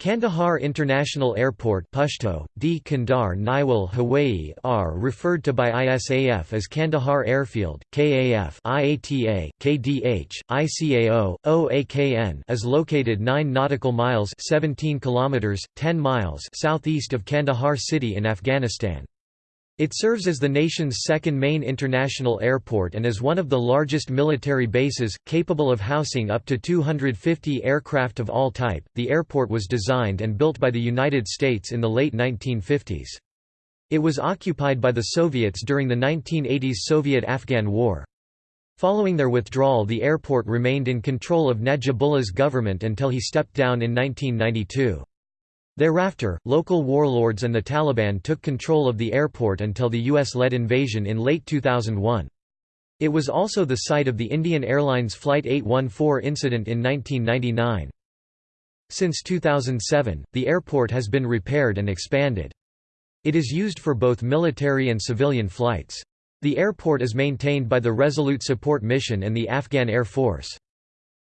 Kandahar International Airport Pashto, D. Kandar Niwal Hawaii referred to by ISAF as Kandahar Airfield, KAF IATA, KDH, ICAO, OAKN is located 9 nautical miles 17 kilometers, 10 miles southeast of Kandahar city in Afghanistan. It serves as the nation's second main international airport and is one of the largest military bases, capable of housing up to 250 aircraft of all type. The airport was designed and built by the United States in the late 1950s. It was occupied by the Soviets during the 1980s Soviet-Afghan War. Following their withdrawal the airport remained in control of Najibullah's government until he stepped down in 1992. Thereafter, local warlords and the Taliban took control of the airport until the US-led invasion in late 2001. It was also the site of the Indian Airlines Flight 814 incident in 1999. Since 2007, the airport has been repaired and expanded. It is used for both military and civilian flights. The airport is maintained by the Resolute Support Mission and the Afghan Air Force.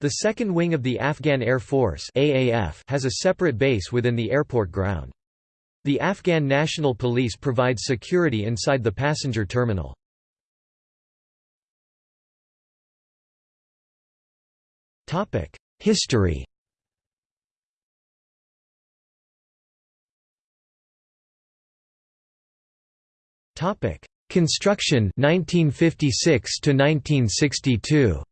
The second wing of the Afghan Air Force AAF has a separate base within the airport ground. The Afghan National Police provides security inside the passenger terminal. History Construction 1956 to 1962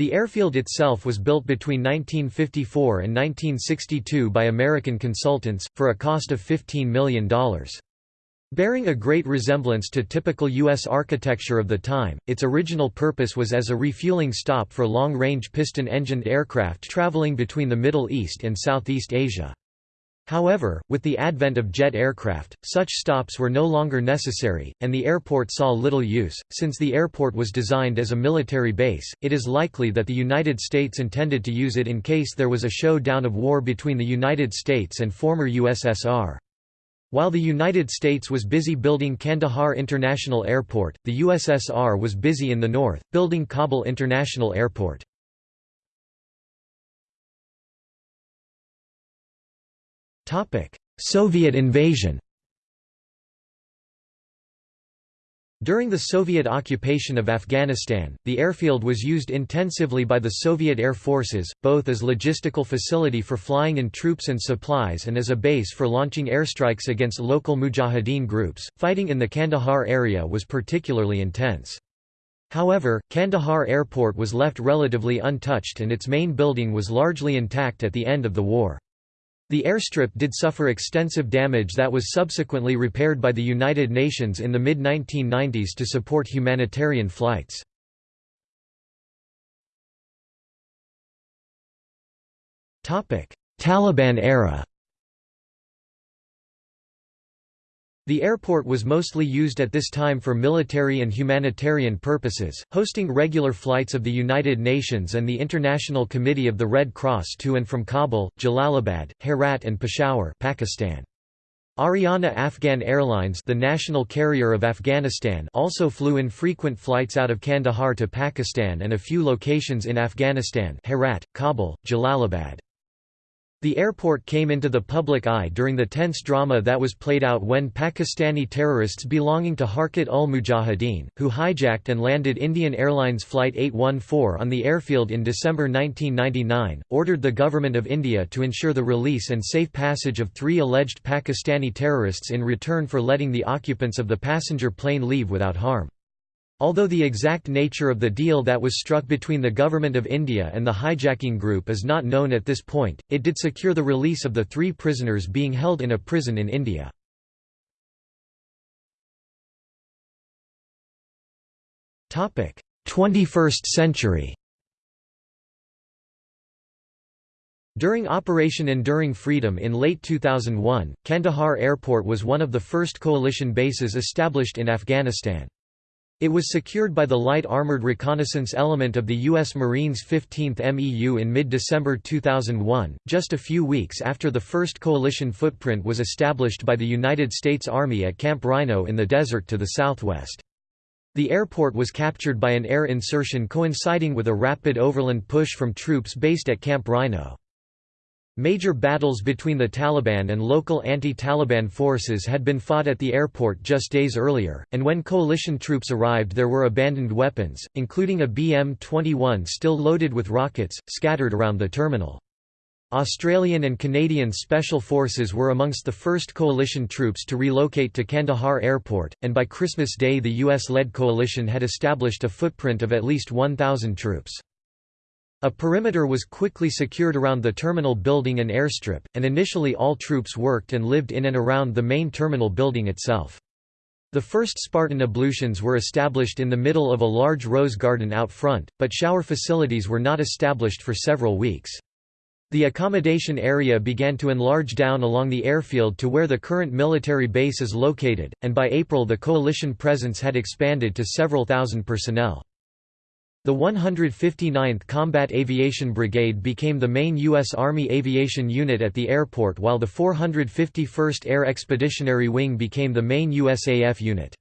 The airfield itself was built between 1954 and 1962 by American consultants, for a cost of $15 million. Bearing a great resemblance to typical U.S. architecture of the time, its original purpose was as a refueling stop for long-range piston-engined aircraft traveling between the Middle East and Southeast Asia. However, with the advent of jet aircraft, such stops were no longer necessary, and the airport saw little use. Since the airport was designed as a military base, it is likely that the United States intended to use it in case there was a showdown of war between the United States and former USSR. While the United States was busy building Kandahar International Airport, the USSR was busy in the north, building Kabul International Airport. Soviet invasion During the Soviet occupation of Afghanistan, the airfield was used intensively by the Soviet air forces, both as logistical facility for flying in troops and supplies and as a base for launching airstrikes against local mujahideen groups. Fighting in the Kandahar area was particularly intense. However, Kandahar Airport was left relatively untouched and its main building was largely intact at the end of the war. The airstrip did suffer extensive damage that was subsequently repaired by the United Nations in the mid-1990s to support humanitarian flights. Taliban era The airport was mostly used at this time for military and humanitarian purposes, hosting regular flights of the United Nations and the International Committee of the Red Cross to and from Kabul, Jalalabad, Herat and Peshawar Pakistan. Ariana Afghan Airlines the national carrier of Afghanistan also flew in frequent flights out of Kandahar to Pakistan and a few locations in Afghanistan Herat, Kabul, Jalalabad. The airport came into the public eye during the tense drama that was played out when Pakistani terrorists belonging to Harkat-ul-Mujahideen, who hijacked and landed Indian Airlines Flight 814 on the airfield in December 1999, ordered the Government of India to ensure the release and safe passage of three alleged Pakistani terrorists in return for letting the occupants of the passenger plane leave without harm. Although the exact nature of the deal that was struck between the Government of India and the hijacking group is not known at this point, it did secure the release of the three prisoners being held in a prison in India. Topic: 21st century. During Operation Enduring Freedom in late 2001, Kandahar Airport was one of the first coalition bases established in Afghanistan. It was secured by the Light Armored Reconnaissance Element of the U.S. Marines 15th MEU in mid-December 2001, just a few weeks after the first coalition footprint was established by the United States Army at Camp Rhino in the desert to the southwest. The airport was captured by an air insertion coinciding with a rapid overland push from troops based at Camp Rhino. Major battles between the Taliban and local anti-Taliban forces had been fought at the airport just days earlier, and when coalition troops arrived there were abandoned weapons, including a BM-21 still loaded with rockets, scattered around the terminal. Australian and Canadian Special Forces were amongst the first coalition troops to relocate to Kandahar Airport, and by Christmas Day the US-led coalition had established a footprint of at least 1,000 troops. A perimeter was quickly secured around the terminal building and airstrip, and initially all troops worked and lived in and around the main terminal building itself. The first Spartan ablutions were established in the middle of a large rose garden out front, but shower facilities were not established for several weeks. The accommodation area began to enlarge down along the airfield to where the current military base is located, and by April the coalition presence had expanded to several thousand personnel. The 159th Combat Aviation Brigade became the main U.S. Army aviation unit at the airport while the 451st Air Expeditionary Wing became the main USAF unit.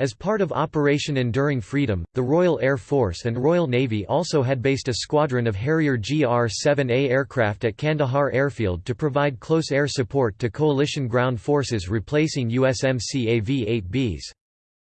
As part of Operation Enduring Freedom, the Royal Air Force and Royal Navy also had based a squadron of Harrier GR-7A aircraft at Kandahar Airfield to provide close air support to coalition ground forces replacing USMC AV-8Bs.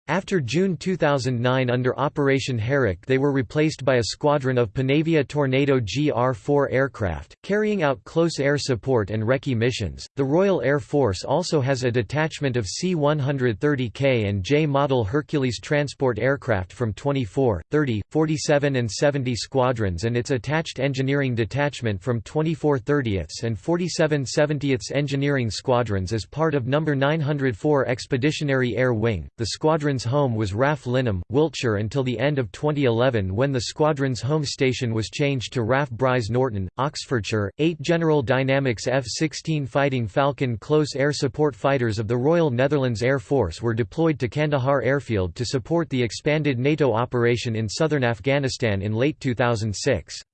After June 2009 under Operation Herrick they were replaced by a squadron of Panavia Tornado GR-4 aircraft, carrying out close air support and recce missions. The Royal Air Force also has a detachment of C-130K and J-model Hercules transport aircraft from 24, 30, 47 and 70 squadrons and its attached engineering detachment from 24 30ths and 47 70ths engineering squadrons as part of No. 904 Expeditionary Air Wing. The squadron squadron's home was RAF Lyneham, Wiltshire until the end of 2011 when the squadron's home station was changed to RAF Brize Norton, Oxfordshire. Eight General Dynamics F-16 Fighting Falcon close air support fighters of the Royal Netherlands Air Force were deployed to Kandahar Airfield to support the expanded NATO operation in southern Afghanistan in late 2006.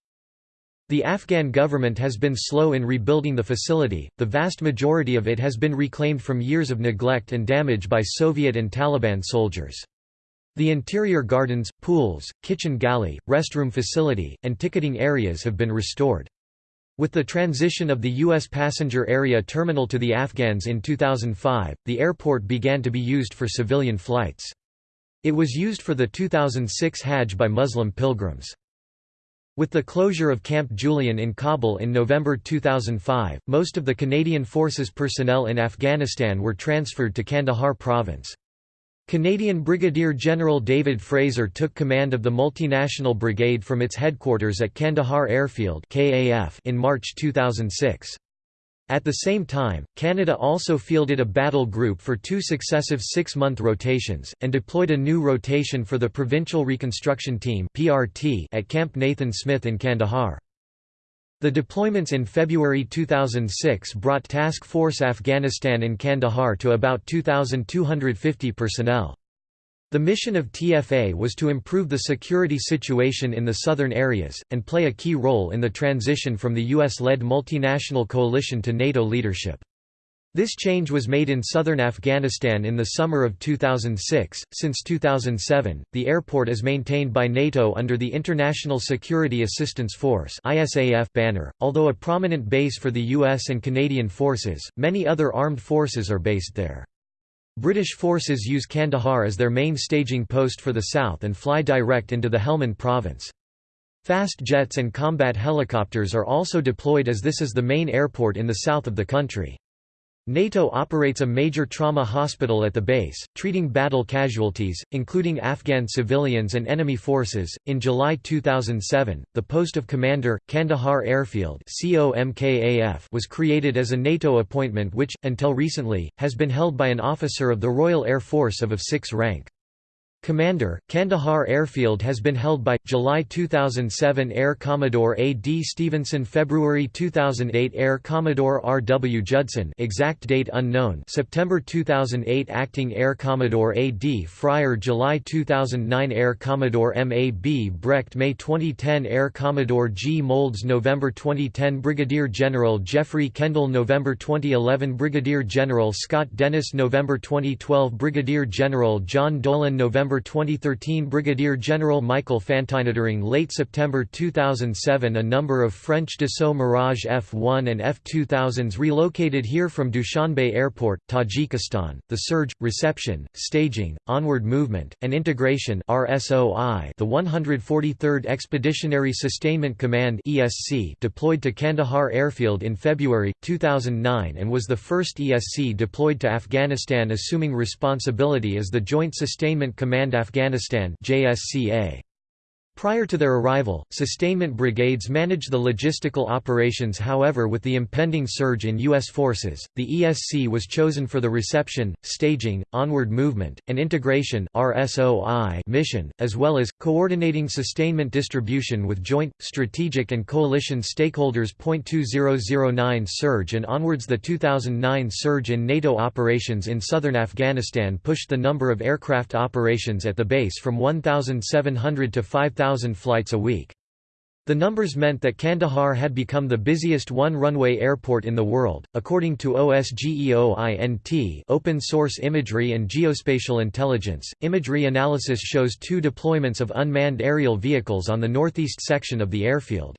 The Afghan government has been slow in rebuilding the facility, the vast majority of it has been reclaimed from years of neglect and damage by Soviet and Taliban soldiers. The interior gardens, pools, kitchen galley, restroom facility, and ticketing areas have been restored. With the transition of the U.S. passenger area terminal to the Afghans in 2005, the airport began to be used for civilian flights. It was used for the 2006 Hajj by Muslim pilgrims. With the closure of Camp Julian in Kabul in November 2005, most of the Canadian Forces personnel in Afghanistan were transferred to Kandahar province. Canadian Brigadier General David Fraser took command of the multinational brigade from its headquarters at Kandahar Airfield in March 2006. At the same time, Canada also fielded a battle group for two successive six-month rotations, and deployed a new rotation for the Provincial Reconstruction Team at Camp Nathan Smith in Kandahar. The deployments in February 2006 brought Task Force Afghanistan in Kandahar to about 2,250 personnel. The mission of TFA was to improve the security situation in the southern areas, and play a key role in the transition from the US-led multinational coalition to NATO leadership. This change was made in southern Afghanistan in the summer of 2006. Since 2007, the airport is maintained by NATO under the International Security Assistance Force (ISAF) banner. Although a prominent base for the US and Canadian forces, many other armed forces are based there. British forces use Kandahar as their main staging post for the south and fly direct into the Helmand province. Fast jets and combat helicopters are also deployed as this is the main airport in the south of the country. NATO operates a major trauma hospital at the base, treating battle casualties, including Afghan civilians and enemy forces. In July 2007, the post of commander, Kandahar Airfield was created as a NATO appointment which, until recently, has been held by an officer of the Royal Air Force of of 6 rank. Commander, Kandahar Airfield has been held by July 2007 Air Commodore A. D. Stevenson February 2008 Air Commodore R. W. Judson exact date unknown September 2008 Acting Air Commodore A. D. Fryer July 2009 Air Commodore M. A. B. Brecht May 2010 Air Commodore G. Moulds November 2010 Brigadier General Jeffrey Kendall November 2011 Brigadier General Scott Dennis November 2012 Brigadier General John Dolan November September 2013 Brigadier General Michael Fantini during late September 2007 a number of French Dassault Mirage F-1 and F-2000s relocated here from Dushanbe Airport, Tajikistan. The surge, reception, staging, onward movement, and integration RSOI the 143rd Expeditionary Sustainment Command ESC deployed to Kandahar Airfield in February, 2009 and was the first ESC deployed to Afghanistan assuming responsibility as the Joint Sustainment Command Afghanistan JSCA. Prior to their arrival, sustainment brigades managed the logistical operations however with the impending surge in U.S. forces, the ESC was chosen for the reception, staging, onward movement, and integration mission, as well as, coordinating sustainment distribution with joint, strategic and coalition stakeholders. 2009 surge and onwards The 2009 surge in NATO operations in southern Afghanistan pushed the number of aircraft operations at the base from 1,700 to 5,000 flights a week. The numbers meant that Kandahar had become the busiest one-runway airport in the world. According to OSGEOINT, open source imagery and geospatial intelligence, imagery analysis shows two deployments of unmanned aerial vehicles on the northeast section of the airfield.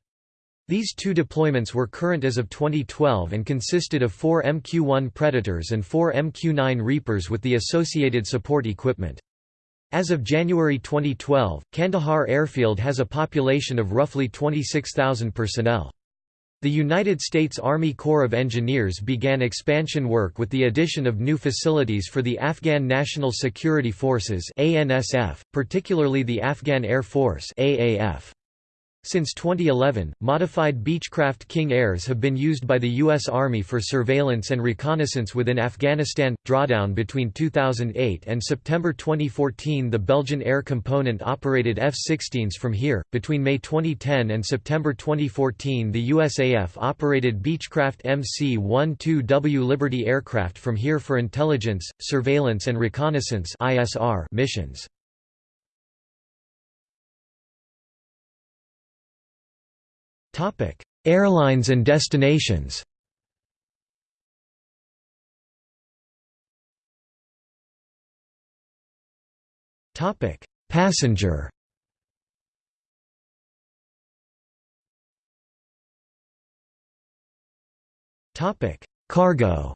These two deployments were current as of 2012 and consisted of four MQ-1 Predators and four MQ-9 Reapers with the associated support equipment. As of January 2012, Kandahar Airfield has a population of roughly 26,000 personnel. The United States Army Corps of Engineers began expansion work with the addition of new facilities for the Afghan National Security Forces particularly the Afghan Air Force AAF. Since 2011, modified Beechcraft King Airs have been used by the U.S. Army for surveillance and reconnaissance within Afghanistan. Drawdown between 2008 and September 2014, the Belgian Air Component operated F 16s from here. Between May 2010 and September 2014, the USAF operated Beechcraft MC 12W Liberty aircraft from here for intelligence, surveillance, and reconnaissance missions. Topic: Airlines and destinations. Topic: Passenger. Topic: Cargo.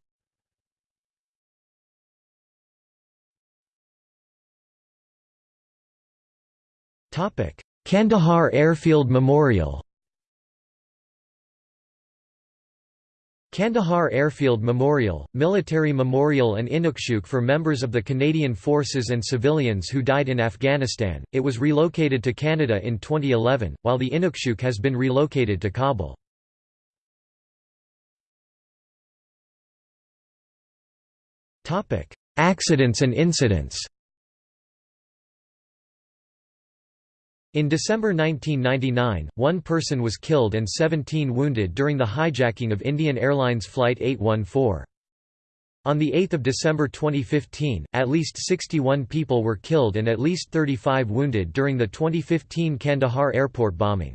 Topic: Kandahar Airfield Memorial. Kandahar Airfield Memorial, military memorial and Inukshuk for members of the Canadian Forces and civilians who died in Afghanistan. It was relocated to Canada in 2011, while the Inukshuk has been relocated to Kabul. Topic: Accidents and incidents. In December 1999, one person was killed and 17 wounded during the hijacking of Indian Airlines Flight 814. On 8 December 2015, at least 61 people were killed and at least 35 wounded during the 2015 Kandahar airport bombing.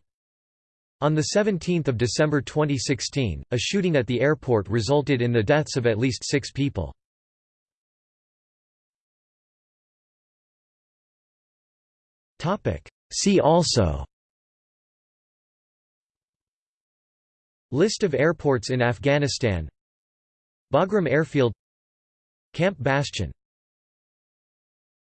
On 17 December 2016, a shooting at the airport resulted in the deaths of at least six people. See also. List of airports in Afghanistan. Bagram Airfield. Camp Bastion